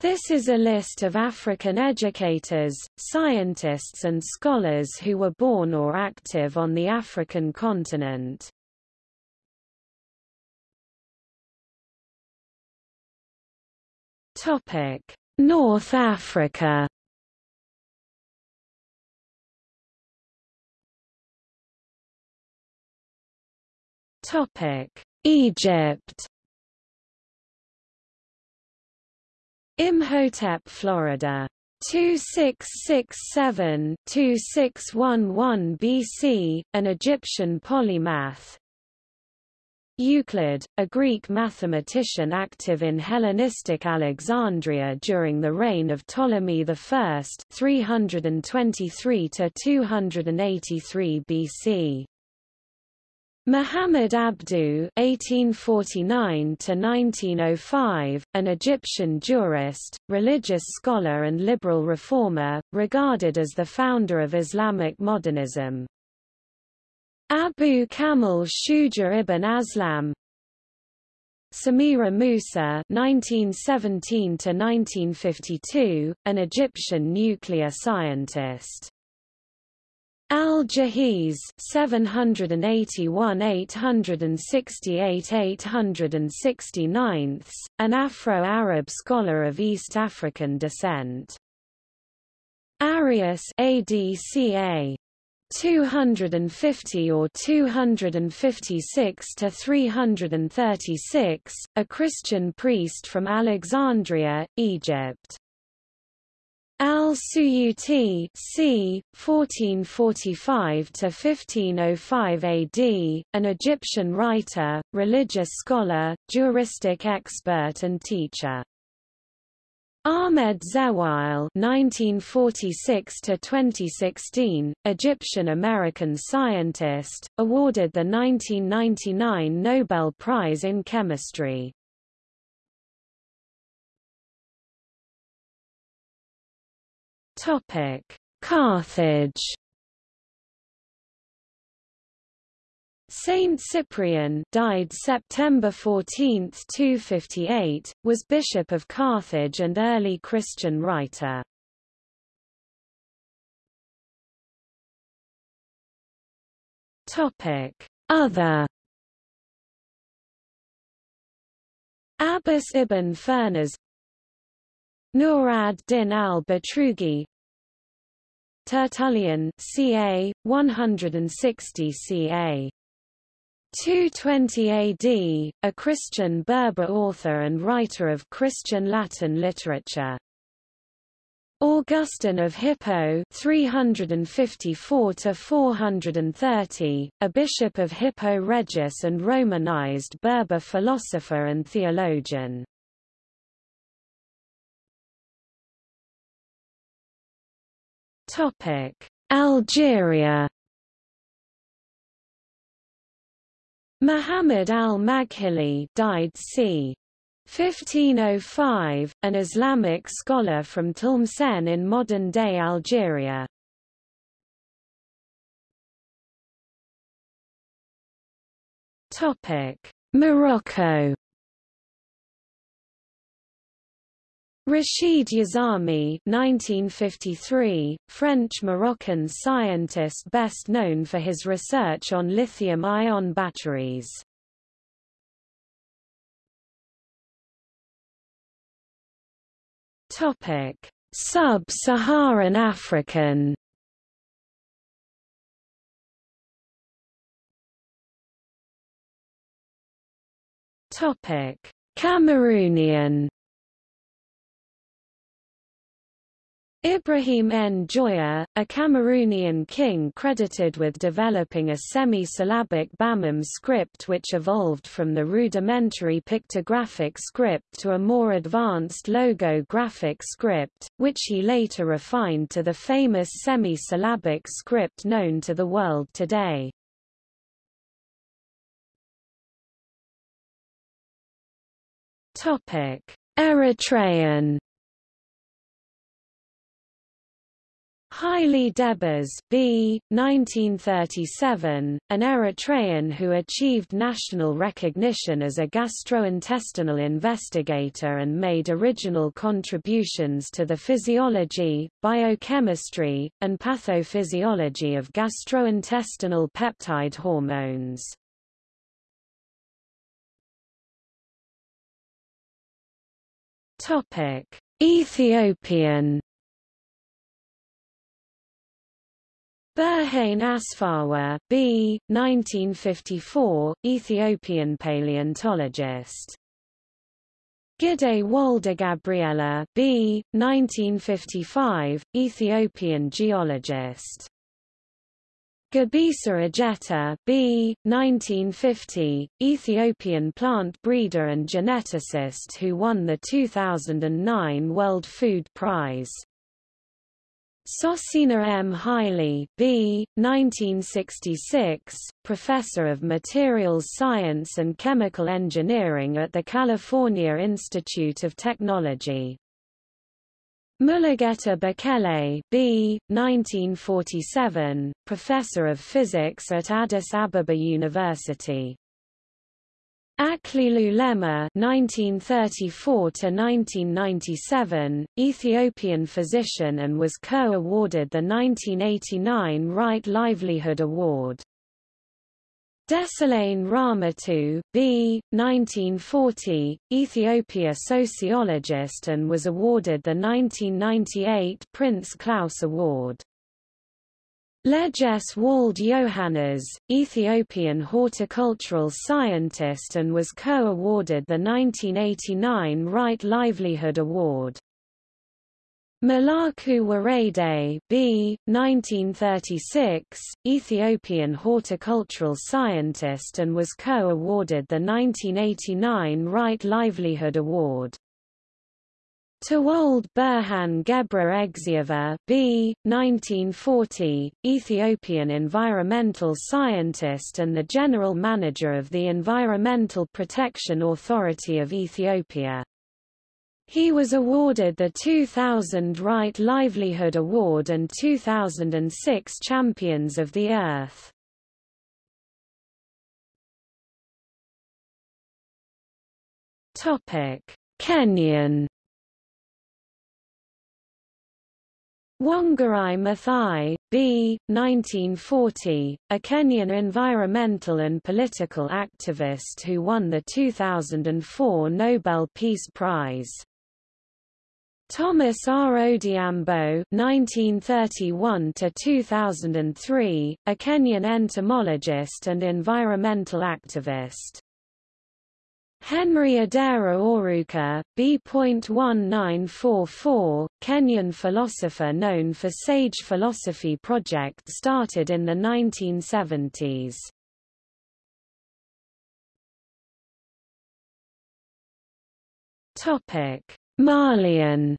This is a list of African educators, scientists and scholars who were born or active on the African continent. North Africa Egypt Imhotep Florida 2667-2611 BC, an Egyptian polymath. Euclid, a Greek mathematician active in Hellenistic Alexandria during the reign of Ptolemy I 323–283 BC. Muhammad Abduh (1849–1905), an Egyptian jurist, religious scholar, and liberal reformer, regarded as the founder of Islamic modernism. Abu Kamil Shuja ibn Aslam, Samira Musa (1917–1952), an Egyptian nuclear scientist. Al-Jahiz 781 868 869 an Afro-Arab scholar of East African descent. Arius ADCA 250 or 256 to 336, a Christian priest from Alexandria, Egypt. Al-Suyuti c. 1445–1505 AD, an Egyptian writer, religious scholar, juristic expert and teacher. Ahmed Zewail (1946–2016), Egyptian-American scientist, awarded the 1999 Nobel Prize in Chemistry. Topic: Carthage. Saint Cyprian died September 14, 258, was bishop of Carthage and early Christian writer. Topic: Other. Abbas ibn Firnas Nur ad-Din al-Bitruji Tertullian ca. 160 ca. 220 AD, a Christian Berber author and writer of Christian Latin literature. Augustine of Hippo 354 430, a bishop of Hippo Regius and Romanized Berber philosopher and theologian. Topic: Algeria. Muhammad al-Maghili died c. 1505, an Islamic scholar from Tlemcen in modern-day Algeria. Topic: Morocco Rachid Yazami 1953, French-Moroccan scientist best known for his research on lithium-ion batteries. Sub-Saharan African Cameroonian Ibrahim Njoya, a Cameroonian king credited with developing a semi-syllabic Bamum script which evolved from the rudimentary pictographic script to a more advanced logographic script, which he later refined to the famous semi-syllabic script known to the world today. Eritrean Haile Debas B. 1937, an Eritrean who achieved national recognition as a gastrointestinal investigator and made original contributions to the physiology, biochemistry, and pathophysiology of gastrointestinal peptide hormones. Topic: Ethiopian Berhane Asfawa B. 1954, Ethiopian paleontologist. Gide Gabriella B. 1955, Ethiopian geologist. Gebisa Ejeta B. 1950, Ethiopian plant breeder and geneticist who won the 2009 World Food Prize. Sosina M. Haile B. 1966, professor of materials science and chemical engineering at the California Institute of Technology. Mulugeta Bekele B. 1947, professor of physics at Addis Ababa University. Aklilu Lema (1934–1997), Ethiopian physician, and was co-awarded the 1989 Right Livelihood Award. Dessalegn Rahmato, B. 1940, Ethiopia sociologist, and was awarded the 1998 Prince Claus Award. Leges Wald Johannes, Ethiopian horticultural scientist and was co-awarded the 1989 Right Livelihood Award. Melaku Worede B. 1936, Ethiopian horticultural scientist and was co-awarded the 1989 Right Livelihood Award. Tewolde Berhan Gebre Egziabher B. 1940, Ethiopian environmental scientist and the general manager of the Environmental Protection Authority of Ethiopia. He was awarded the 2000 Right Livelihood Award and 2006 Champions of the Earth. Kenyan Wangari Maathai, B. 1940, a Kenyan environmental and political activist who won the 2004 Nobel Peace Prize. Thomas R. Odhiambo (1931–2003), a Kenyan entomologist and environmental activist. Henry Odera Oruka, B.1944, Kenyan philosopher known for Sage Philosophy Project started in the 1970s. Malian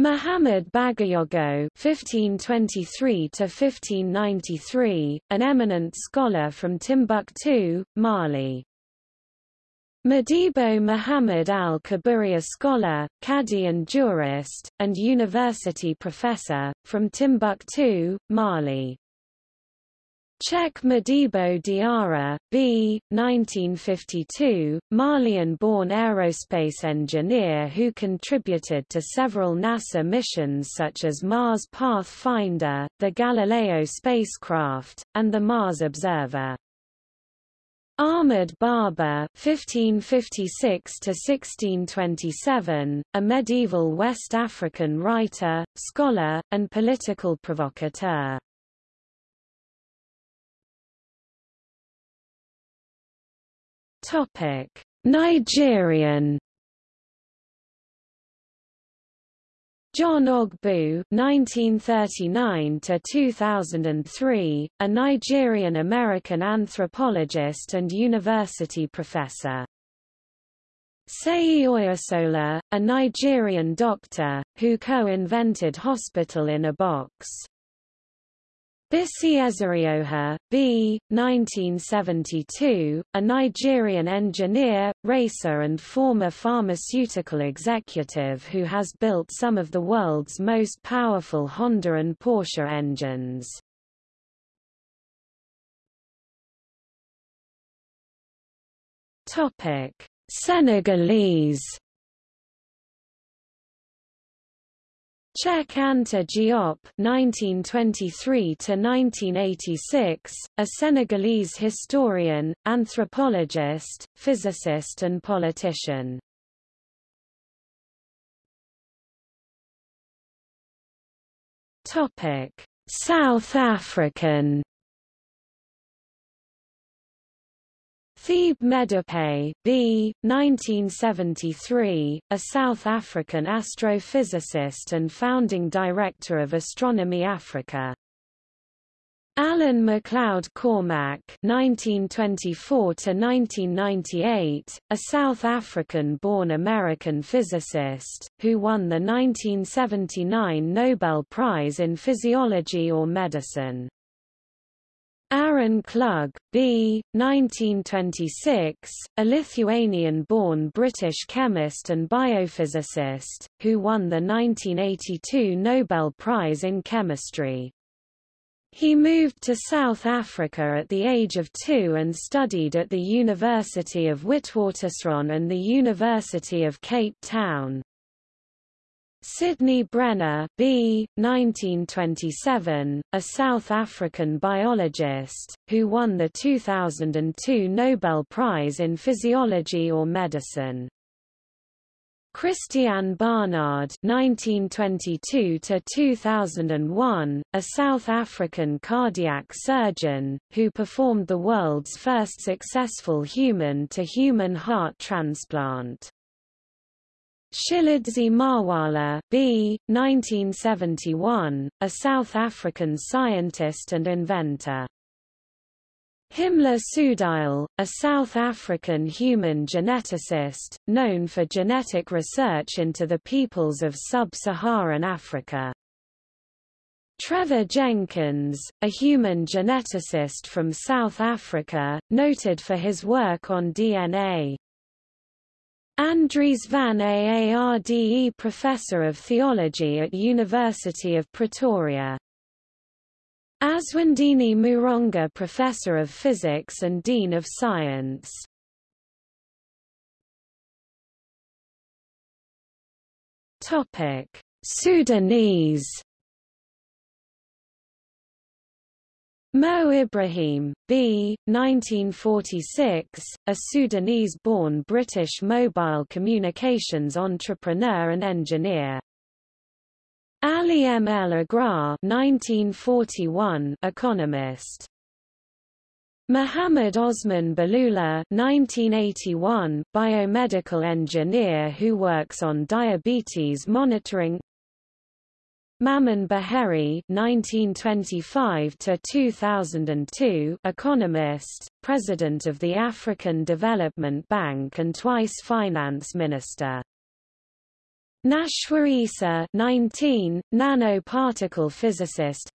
Muhammad Bagayogo (1523–1593), an eminent scholar from Timbuktu, Mali. Modibo Muhammad al-Kabari scholar, Qadi and jurist, and university professor, from Timbuktu, Mali. Cheikh Modibo Diarra, B. 1952, Malian-born aerospace engineer who contributed to several NASA missions such as Mars Pathfinder, the Galileo spacecraft, and the Mars Observer. Ahmad Baba (1556–1627), a medieval West African writer, scholar, and political provocateur. Topic: Nigerian John Ogbu (1939–2003), a Nigerian-American anthropologist and university professor. Seyi Oyesola, a Nigerian doctor, who co-invented Hospital in a Box. Bisi Ezerioha, B. 1972, a Nigerian engineer, racer and former pharmaceutical executive who has built some of the world's most powerful Honda and Porsche engines. Senegalese Cheikh Anta Diop (1923–1986), a Senegalese historian, anthropologist, physicist, and politician. Topic: South African. Thebe Medupe, B. 1973, a South African astrophysicist and founding director of Astronomy Africa. Alan MacLeod Cormack (1924–1998), a South African-born American physicist who won the 1979 Nobel Prize in Physiology or Medicine. Aaron Klug, B. 1926, a Lithuanian-born British chemist and biophysicist, who won the 1982 Nobel Prize in Chemistry. He moved to South Africa at the age of two and studied at the University of Witwatersrand and the University of Cape Town. Sidney Brenner B. 1927, a South African biologist, who won the 2002 Nobel Prize in Physiology or Medicine. Christiaan Barnard (1922–2001), a South African cardiac surgeon who performed the world's first successful human-to-human -human heart transplant. Tshilidzi Marwala B. 1971, a South African scientist and inventor. Himla Soodyall, a South African human geneticist, known for genetic research into the peoples of sub-Saharan Africa. Trevor Jenkins, a human geneticist from South Africa, noted for his work on DNA. Andries van Aarde Professor of Theology at University of Pretoria. Azwinndini Muronga Professor of Physics and Dean of Science. Sudanese Mo Ibrahim, B. 1946, a Sudanese-born British mobile communications entrepreneur and engineer. Ali M. El Agraa 1941, economist. Muhammad Osman Balula 1981, biomedical engineer who works on diabetes monitoring Mamoun Beheery (1925–2002), economist, president of the African Development Bank and twice finance minister. Nashwa Issa 19, nanoparticle physicist.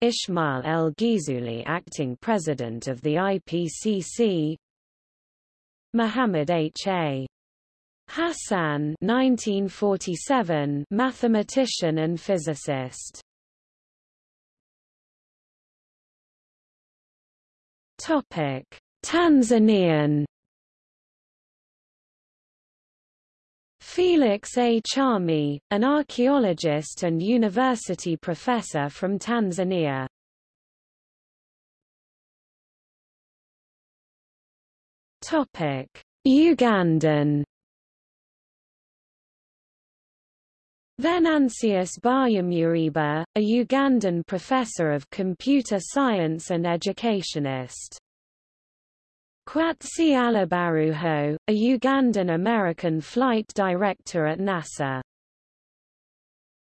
Ismail El Gizouli, acting president of the IPCC. Mohammed H. A. Hassan 1947 mathematician and physicist. Topic. Tanzanian. Felix A. Chami, an archaeologist and university professor from Tanzania. Topic: Ugandan Venansius Baryamureeba, a Ugandan professor of computer science and educationist. Kwatsi Alibaruho, a Ugandan-American flight director at NASA.